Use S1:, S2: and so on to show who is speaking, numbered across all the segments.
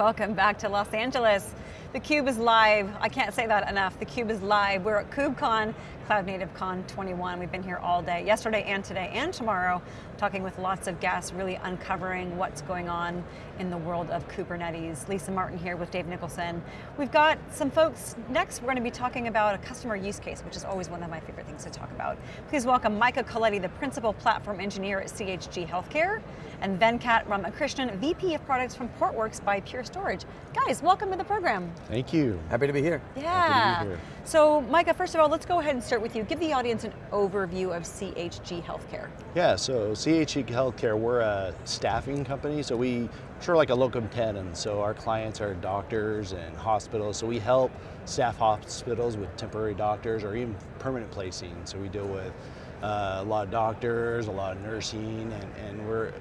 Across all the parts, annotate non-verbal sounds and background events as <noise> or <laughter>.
S1: Welcome back to Los Angeles. theCUBE is live, I can't say that enough, The Cube is live. We're at KubeCon, Cloud Native Con 21. We've been here all day, yesterday and today and tomorrow, talking with lots of guests, really uncovering what's going on in the world of Kubernetes. Lisa Martin here with Dave Nicholson. We've got some folks, next we're going to be talking about a customer use case, which is always one of my favorite things to talk about. Please welcome Micah Coletti, the Principal Platform Engineer at CHG Healthcare, and Venkat Ramakrishnan, VP of Products from Portworx by Pure Storage. Guys, welcome to the program.
S2: Thank you.
S3: Happy to be here.
S1: Yeah. Here. So Micah, first of all, let's go ahead and start with you. Give the audience an overview of CHG Healthcare.
S2: Yeah, so CHG Healthcare, we're a staffing company, so we, sure like a locum tenens, so our clients are doctors and hospitals, so we help staff hospitals with temporary doctors or even permanent placing. So we deal with uh, a lot of doctors, a lot of nursing, and, and we're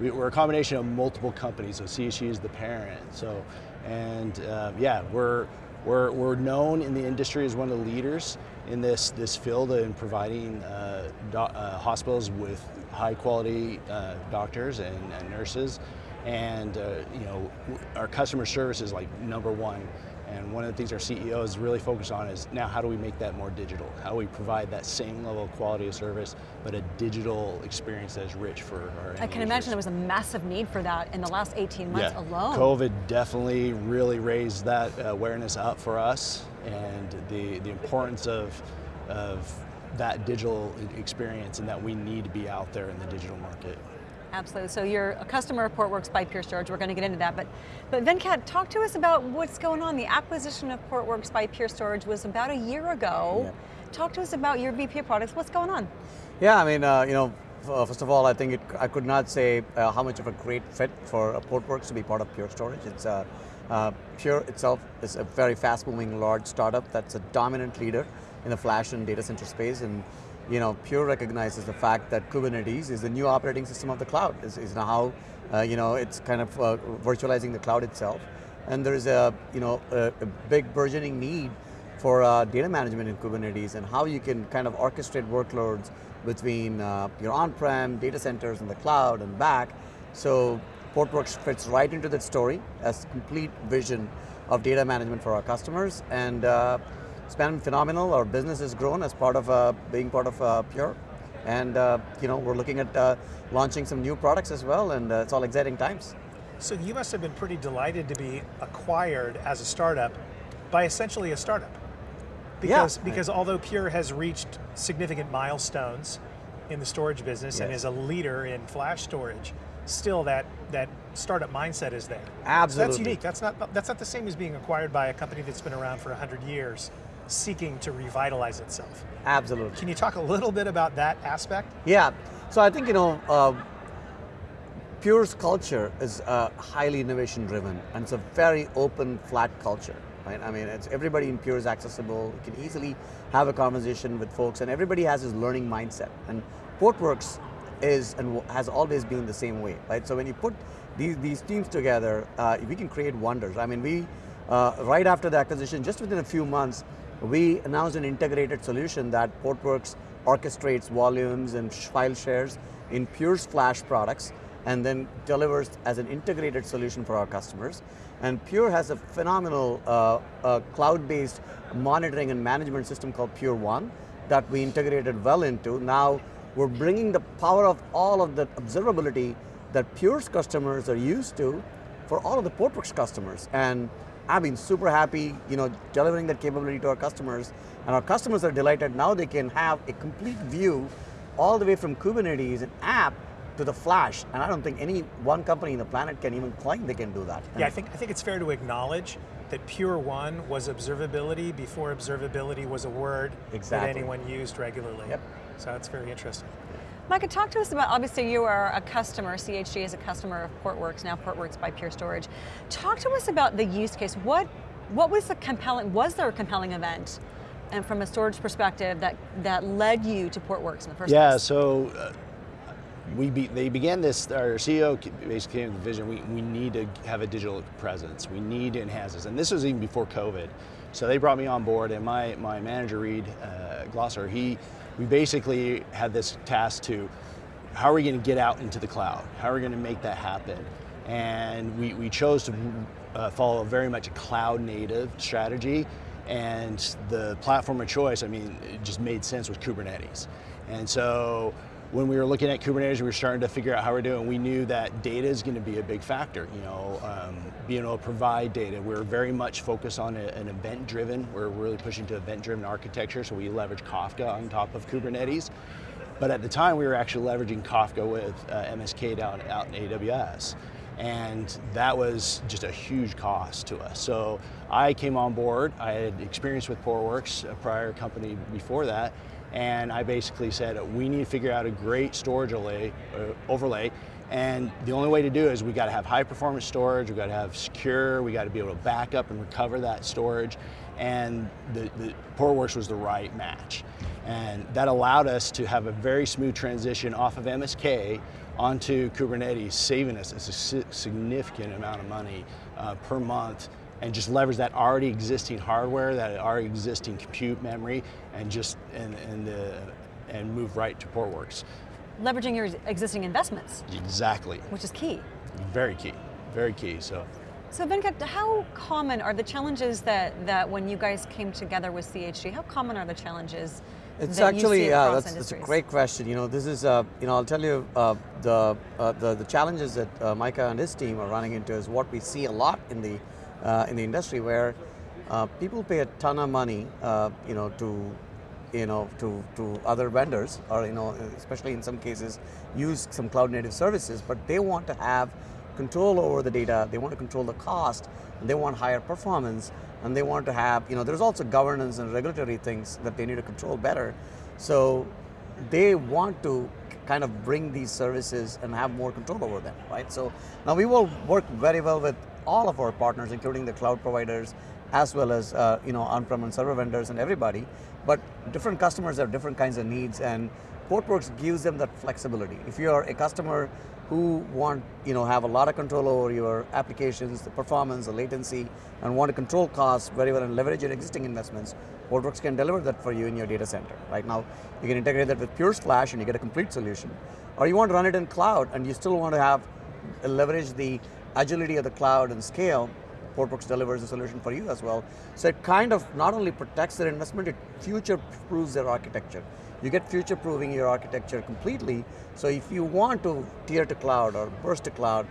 S2: we're a combination of multiple companies, so CHG is the parent. So, and uh, yeah, we're, we're, we're known in the industry as one of the leaders in this, this field in providing uh, uh, hospitals with high quality uh, doctors and, and, nurses. And uh, you know, our customer service is like number one and one of the things our CEO is really focused on is now how do we make that more digital? How do we provide that same level of quality of service, but a digital experience that is rich for our
S1: I can imagine there was a massive need for that in the last 18 months
S2: yeah.
S1: alone.
S2: COVID definitely really raised that awareness up for us and the, the importance of, of that digital experience and that we need to be out there in the digital market.
S1: Absolutely, so you're customer of Portworx by Pure Storage, we're going to get into that, but, but Venkat, talk to us about what's going on. The acquisition of Portworx by Pure Storage was about a year ago. Yeah. Talk to us about your VP of products, what's going on?
S3: Yeah, I mean, uh, you know, uh, first of all, I think it, I could not say uh, how much of a great fit for uh, Portworx to be part of Pure Storage. It's uh, uh, Pure itself is a very fast-moving, large startup that's a dominant leader in the flash and data center space, and you know, Pure recognizes the fact that Kubernetes is the new operating system of the cloud, is, is how, uh, you know, it's kind of uh, virtualizing the cloud itself. And there is a, you know, a, a big burgeoning need for uh, data management in Kubernetes and how you can kind of orchestrate workloads between uh, your on-prem data centers and the cloud and back. So Portworx fits right into that story as complete vision of data management for our customers. And uh, it's been phenomenal. Our business has grown as part of uh, being part of uh, Pure. And uh, you know, we're looking at uh, launching some new products as well, and uh, it's all exciting times.
S4: So you must have been pretty delighted to be acquired as a startup by essentially a startup. Because, yeah. because although Pure has reached significant milestones in the storage business yes. and is a leader in flash storage, still that, that startup mindset is there.
S3: Absolutely.
S4: So that's unique, that's not, that's not the same as being acquired by a company that's been around for 100 years seeking to revitalize itself.
S3: Absolutely.
S4: Can you talk a little bit about that aspect?
S3: Yeah, so I think, you know, uh, Pure's culture is uh, highly innovation driven and it's a very open, flat culture. Right? I mean, it's, everybody in Pure is accessible, you can easily have a conversation with folks and everybody has this learning mindset. And Portworx is and has always been the same way, right? So when you put these, these teams together, uh, we can create wonders. I mean, we, uh, right after the acquisition, just within a few months, we announced an integrated solution that Portworx orchestrates volumes and file shares in Pure's Flash products and then delivers as an integrated solution for our customers. And Pure has a phenomenal uh, uh, cloud-based monitoring and management system called Pure One that we integrated well into. Now we're bringing the power of all of the observability that Pure's customers are used to for all of the Portworx customers. And I've been super happy, you know, delivering that capability to our customers, and our customers are delighted. Now they can have a complete view all the way from Kubernetes, an app, to the flash, and I don't think any one company in the planet can even claim they can do that.
S4: Yeah, I think, I think it's fair to acknowledge that Pure One was observability before observability was a word
S3: exactly.
S4: that anyone used regularly.
S3: Yep.
S4: So that's very interesting.
S1: Micah, talk to us about, obviously you are a customer, CHG is a customer of Portworx, now Portworx by Pure Storage. Talk to us about the use case. What, what was the compelling, was there a compelling event and from a storage perspective that, that led you to Portworx in the first
S2: yeah,
S1: place?
S2: Yeah, so uh, we be, they began this, our CEO basically came to the vision, we, we need to have a digital presence. We need to enhance this. And this was even before COVID. So they brought me on board and my, my manager, Reed uh, Glosser, he, we basically had this task to, how are we going to get out into the cloud? How are we going to make that happen? And we, we chose to uh, follow very much a cloud native strategy. And the platform of choice, I mean, it just made sense with Kubernetes. And so when we were looking at Kubernetes, we were starting to figure out how we're doing. We knew that data is going to be a big factor. You know, um, being able to provide data. We're very much focused on a, an event-driven. We're really pushing to event-driven architecture, so we leverage Kafka on top of Kubernetes. But at the time, we were actually leveraging Kafka with uh, MSK down out in AWS. And that was just a huge cost to us. So I came on board, I had experience with Portworx, a prior company before that, and I basically said, we need to figure out a great storage overlay, uh, overlay and the only way to do it is we got to have high performance storage, we got to have secure, we got to be able to back up and recover that storage. And the, the Portworx was the right match. And that allowed us to have a very smooth transition off of MSK onto Kubernetes, saving us a significant amount of money uh, per month and just leverage that already existing hardware, that already existing compute memory, and just and and, uh, and move right to Portworx.
S1: Leveraging your existing investments.
S2: Exactly.
S1: Which is key.
S2: Very key, very key. So.
S1: So Venkat, how common are the challenges that, that when you guys came together with CHG, how common are the challenges
S3: it's
S1: that
S3: actually,
S1: yeah,
S3: that's, that's, a great question. You know, this is, uh, you know, I'll tell you uh, the, uh, the, the challenges that uh, Micah and his team are running into is what we see a lot in the uh, in the industry, where uh, people pay a ton of money, you know, to you know, to, to other vendors, or you know, especially in some cases, use some cloud native services, but they want to have control over the data, they want to control the cost, and they want higher performance, and they want to have, you know, there's also governance and regulatory things that they need to control better. So they want to kind of bring these services and have more control over them, right? So now we will work very well with all of our partners, including the cloud providers, as well as uh, you know on-prem and server vendors and everybody. But different customers have different kinds of needs and Portworx gives them that flexibility. If you're a customer who want, you know, have a lot of control over your applications, the performance, the latency, and want to control costs very well and leverage your existing investments, Portworx can deliver that for you in your data center. Right now, you can integrate that with Pure Flash and you get a complete solution. Or you want to run it in cloud and you still want to have leverage the agility of the cloud and scale, Portworx delivers a solution for you as well. So it kind of not only protects their investment, it future-proofs their architecture. You get future-proofing your architecture completely, so if you want to tier to cloud or burst to cloud,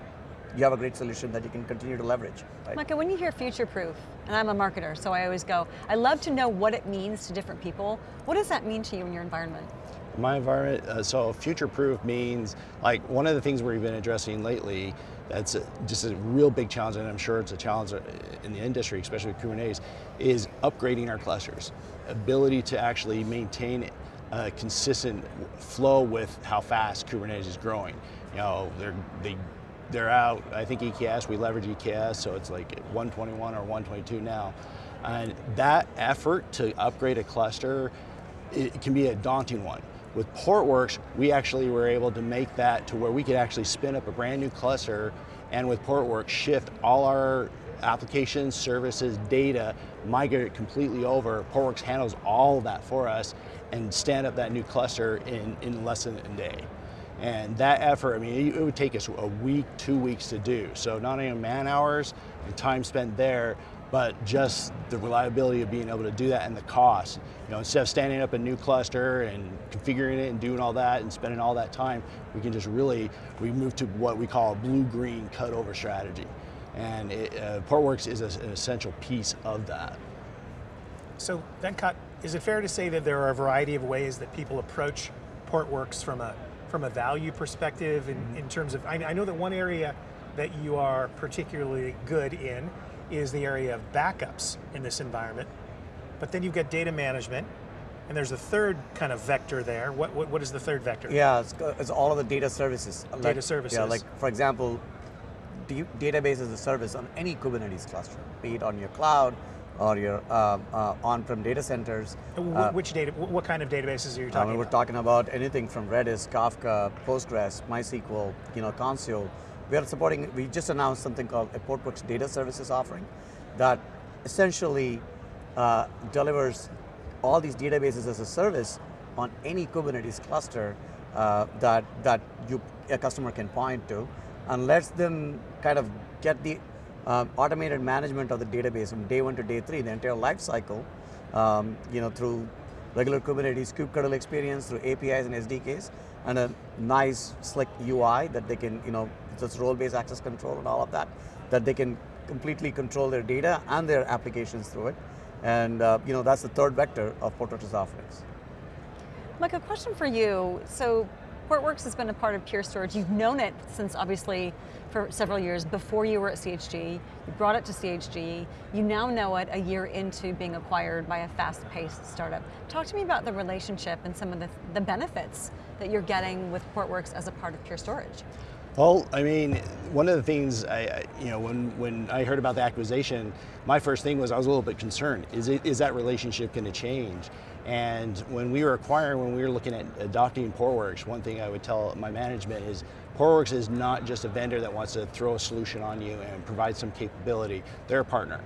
S3: you have a great solution that you can continue to leverage.
S1: Right? Micah, when you hear future-proof, and I'm a marketer, so I always go, I love to know what it means to different people. What does that mean to you in your environment?
S2: My environment, uh, so future-proof means, like one of the things we've been addressing lately that's a, just a real big challenge, and I'm sure it's a challenge in the industry, especially with Kubernetes, is upgrading our clusters. Ability to actually maintain a consistent flow with how fast Kubernetes is growing. You know, they're, they, they're out, I think EKS, we leverage EKS, so it's like 121 or 122 now. And that effort to upgrade a cluster, it can be a daunting one. With Portworx, we actually were able to make that to where we could actually spin up a brand new cluster and with Portworx shift all our applications, services, data, migrate it completely over. Portworx handles all that for us and stand up that new cluster in, in less than a day. And that effort, I mean, it would take us a week, two weeks to do. So not only man hours and time spent there, but just the reliability of being able to do that and the cost. You know, instead of standing up a new cluster and configuring it and doing all that and spending all that time, we can just really, we move to what we call a blue-green cutover strategy. And it, uh, Portworx is a, an essential piece of that.
S4: So Venkat, is it fair to say that there are a variety of ways that people approach Portworx from a, from a value perspective in, in terms of, I, I know that one area that you are particularly good in is the area of backups in this environment. But then you've got data management, and there's a third kind of vector there. What, what, what is the third vector?
S3: Yeah, it's, it's all of the data services.
S4: Data like, services.
S3: Yeah, like for example, database as a service on any Kubernetes cluster, be it on your cloud or your uh, uh, on-prem data centers.
S4: Uh, which data, what kind of databases are you talking
S3: we're
S4: about?
S3: We're talking about anything from Redis, Kafka, Postgres, MySQL, you know, Consul, we are supporting, we just announced something called a Portworx Data Services offering that essentially uh, delivers all these databases as a service on any Kubernetes cluster uh, that, that you, a customer can point to and lets them kind of get the um, automated management of the database from day one to day three, the entire life cycle, um, you know, through regular Kubernetes kubectl experience, through APIs and SDKs, and a nice, slick UI that they can, you know, just role-based access control and all of that, that they can completely control their data and their applications through it. And uh, you know, that's the third vector of Portworx's offerings.
S1: Mike, a question for you. So Portworx has been a part of Pure Storage. You've known it since obviously for several years before you were at CHG. You brought it to CHG. You now know it a year into being acquired by a fast-paced startup. Talk to me about the relationship and some of the, the benefits that you're getting with Portworx as a part of Pure Storage.
S2: Well, I mean, one of the things, I, you know, when, when I heard about the acquisition, my first thing was I was a little bit concerned. Is, it, is that relationship going to change? And when we were acquiring, when we were looking at adopting Portworx, one thing I would tell my management is Portworx is not just a vendor that wants to throw a solution on you and provide some capability. They're a partner.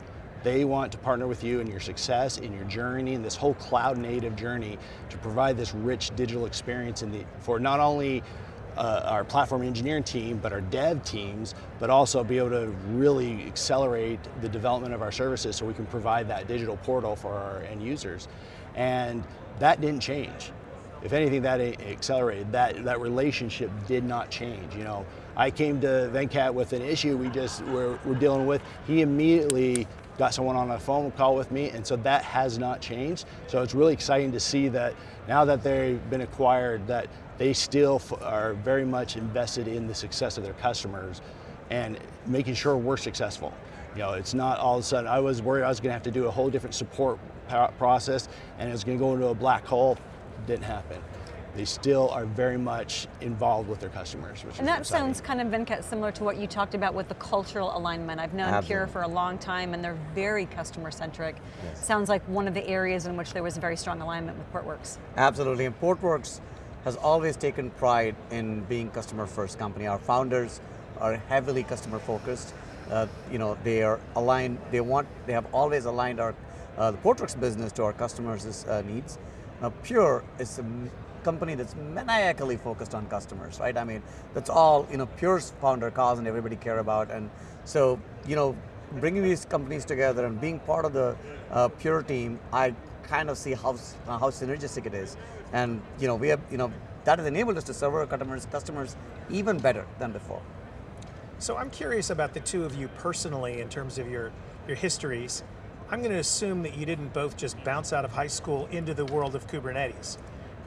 S2: They want to partner with you in your success, in your journey, in this whole cloud native journey to provide this rich digital experience in the, for not only uh, our platform engineering team, but our dev teams, but also be able to really accelerate the development of our services so we can provide that digital portal for our end users. And that didn't change. If anything, that accelerated. That, that relationship did not change. You know, I came to Venkat with an issue we just were, were dealing with. He immediately got someone on a phone call with me, and so that has not changed. So it's really exciting to see that now that they've been acquired, that they still are very much invested in the success of their customers and making sure we're successful. You know, it's not all of a sudden, I was worried I was going to have to do a whole different support process and it was going to go into a black hole. Didn't happen. They still are very much involved with their customers.
S1: and that sounds kind of, Venkat, similar to what you talked about with the cultural alignment. I've known Absolutely. Pure for a long time and they're very customer centric. Yes. Sounds like one of the areas in which there was a very strong alignment with Portworx.
S3: Absolutely, and Portworx has always taken pride in being customer first company. Our founders are heavily customer focused. Uh, you know, they are aligned, they want, they have always aligned our, uh, the Portworx business to our customers' uh, needs. Now Pure is a company that's maniacally focused on customers, right? I mean, that's all, you know, pure founder Coz and everybody care about. And so, you know, bringing these companies together and being part of the uh, Pure team, I kind of see how, how synergistic it is. And you know, we have, you know, that has enabled us to serve our customers, customers even better than before.
S4: So I'm curious about the two of you personally in terms of your, your histories. I'm going to assume that you didn't both just bounce out of high school into the world of Kubernetes,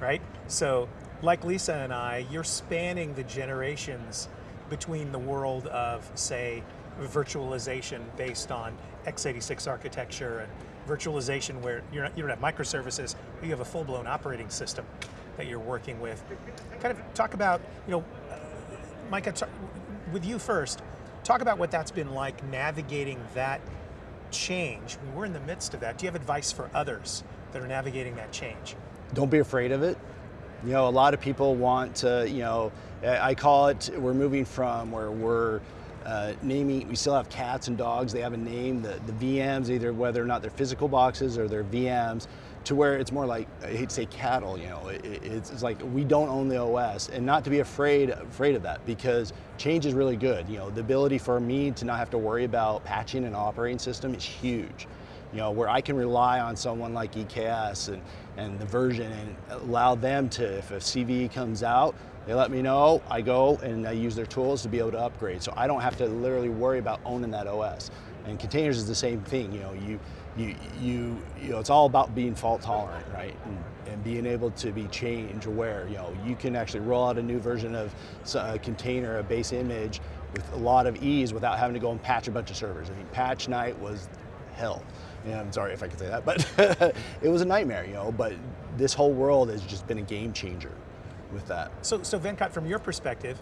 S4: right? So like Lisa and I, you're spanning the generations between the world of, say, virtualization based on x86 architecture and virtualization where you're not, you don't have microservices, but you have a full-blown operating system that you're working with. Kind of talk about, you know, uh, Micah, with you first, talk about what that's been like navigating that change. We're in the midst of that. Do you have advice for others that are navigating that change?
S2: Don't be afraid of it. You know, a lot of people want to, you know, I call it, we're moving from where we're uh, naming, we still have cats and dogs, they have a name, the, the VMs, either whether or not they're physical boxes or they're VMs, to where it's more like, I hate to say cattle, you know, it, it's, it's, like we don't own the OS and not to be afraid, afraid of that because change is really good. You know, the ability for me to not have to worry about patching an operating system is huge. You know, where I can rely on someone like EKS and, and the version and allow them to, if a CVE comes out, they let me know, I go and I use their tools to be able to upgrade. So I don't have to literally worry about owning that OS. And containers is the same thing, you know, you, you, you, you know, it's all about being fault tolerant, right? And, and being able to be change aware. You know, you can actually roll out a new version of a container, a base image, with a lot of ease without having to go and patch a bunch of servers. I mean, patch night was hell. Yeah, I'm sorry if I could say that, but <laughs> it was a nightmare, you know, but this whole world has just been a game changer with that.
S4: So, so Venkat, from your perspective,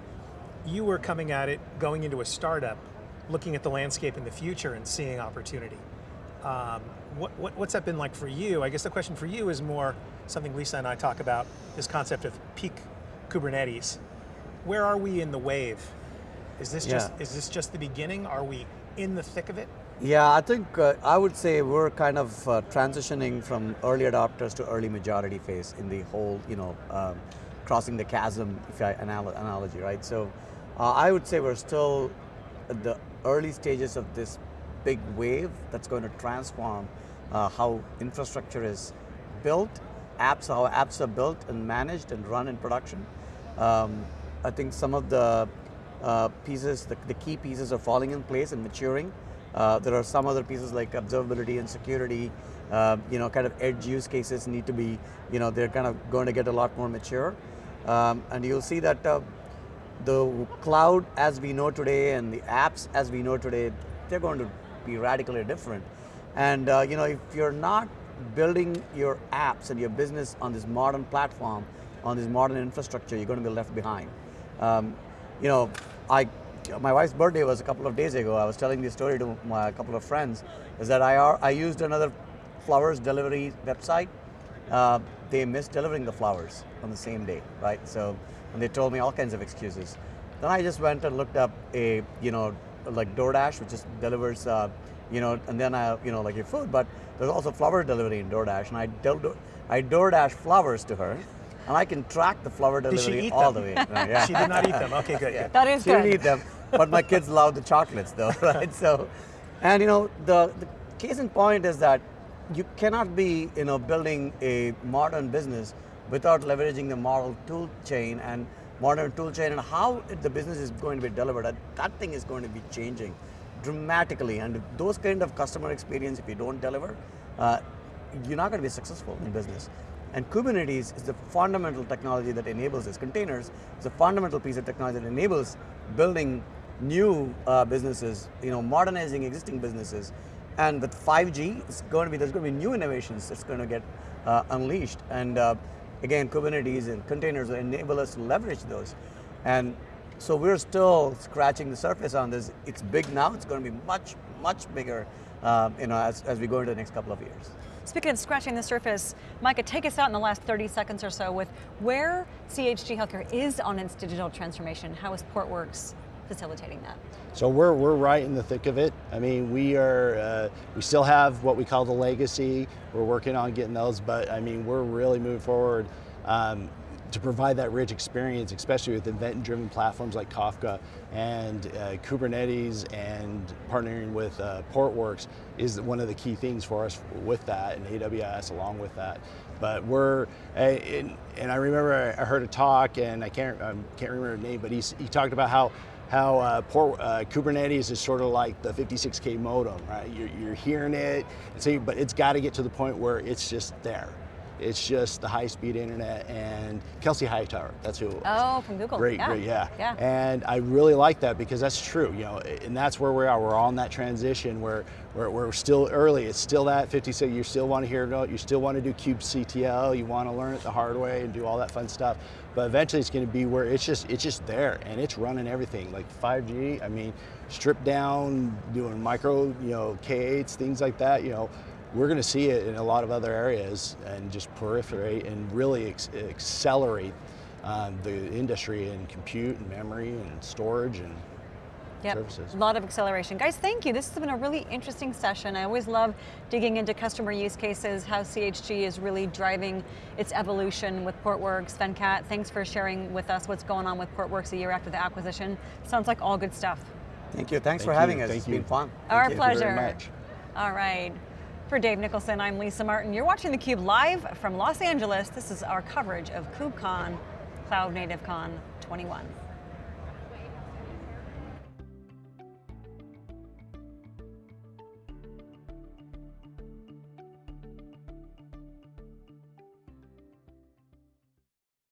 S4: you were coming at it, going into a startup, looking at the landscape in the future and seeing opportunity. Um, what, what, what's that been like for you? I guess the question for you is more something Lisa and I talk about, this concept of peak Kubernetes. Where are we in the wave? Is this, yeah. just, is this just the beginning? Are we in the thick of it?
S3: Yeah, I think uh, I would say we're kind of uh, transitioning from early adopters to early majority phase in the whole, you know, um, crossing the chasm, if I analogy, right? So Uh, I would say we're still at the early stages of this big wave that's going to transform uh, how infrastructure is built, apps, how apps are built and managed and run in production. Um, I think some of the uh, pieces, the, the, key pieces are falling in place and maturing. Uh, there are some other pieces like observability and security, uh, you know, kind of edge use cases need to be, you know, they're kind of going to get a lot more mature. Um, and you'll see that uh, the cloud as we know today and the apps as we know today, they're going to be radically different. And uh, you know, if you're not building your apps and your business on this modern platform, on this modern infrastructure, you're going to be left behind. Um, you know, I, my wife's birthday was a couple of days ago. I was telling this story to my couple of friends, is that I, I used another flowers delivery website. Uh, they missed delivering the flowers on the same day, right? So, and they told me all kinds of excuses. Then I just went and looked up a, you know, like DoorDash, which just delivers, uh, you know, and then I, you know, like your food, but there's also flower delivery in DoorDash, and I, do, I DoorDash flowers to her, and I can track the flower delivery all
S4: them?
S3: the way. <laughs> Right, yeah.
S4: she did not eat them. Okay, good. <laughs> Yeah.
S1: That is
S3: she
S1: good.
S3: didn't eat them, but my kids love the chocolates though, <laughs> right? So, and you know, the, the case in point is that you cannot be, you know, building a modern business without leveraging the model tool chain and modern tool chain and how the business is going to be delivered. That thing is going to be changing dramatically. And those kind of customer experience, if you don't deliver, uh, you're not going to be successful in business. And Kubernetes is the fundamental technology that enables this. Containers is a fundamental piece of technology that enables building new uh, businesses, you know, modernizing existing businesses, and with 5G, it's going to be, there's going to be new innovations that's going to get uh, unleashed. And uh, again, Kubernetes and containers enable us to leverage those. And so we're still scratching the surface on this. It's big now, it's going to be much, much bigger uh, you know, as, as we go into the next couple of years.
S1: Speaking of scratching the surface, Micah, take us out in the last 30 seconds or so with where CHG Healthcare is on its digital transformation. How is Portworx facilitating that?
S2: So we're, we're right in the thick of it. I mean, we are, uh, we still have what we call the legacy. We're working on getting those, but I mean, we're really moving forward um, to provide that rich experience, especially with event-driven platforms like Kafka and uh, Kubernetes and partnering with uh, Portworx is one of the key things for us with that and AWS along with that. But we're, in, and I remember I heard a talk and I can't, I can't remember the name, but he, he talked about how how uh, port, uh, Kubernetes is sort of like the 56K modem, right? You're, you're hearing it, so, but it's got to get to the point where it's just there. It's just the high-speed internet and Kelsey Hightower, that's who it was.
S1: Oh, from Google.
S2: Great,
S1: yeah.
S2: great, yeah.
S1: yeah.
S2: And I really like that because that's true, you know, and that's where we are. We're on that transition where, where we're still early. It's still that 56, you still want to hear it, you still want to do kubectl, you want to learn it the hard way and do all that fun stuff. But eventually it's going to be where it's just, it's just there and it's running everything. Like 5G, I mean, stripped down, doing micro, you know, K8s, things like that, you know, we're going to see it in a lot of other areas and just proliferate and really accelerate um, the industry in compute and memory and storage and
S1: Yep.
S2: services.
S1: A lot of acceleration. Guys, thank you. This has been a really interesting session. I always love digging into customer use cases, how CHG is really driving its evolution with Portworx. Venkat, thanks for sharing with us what's going on with Portworx a year after the acquisition. Sounds like all good stuff.
S3: Thank you. Thanks
S2: Thank
S3: for
S2: you.
S3: having us.
S2: Thank
S3: it's
S2: you.
S3: been fun.
S1: Our
S2: Thank you
S1: pleasure.
S2: very much.
S1: All right. For Dave Nicholson, I'm Lisa Martin. You're watching theCUBE live from Los Angeles. This is our coverage of KubeCon, Cloud Native Con 21.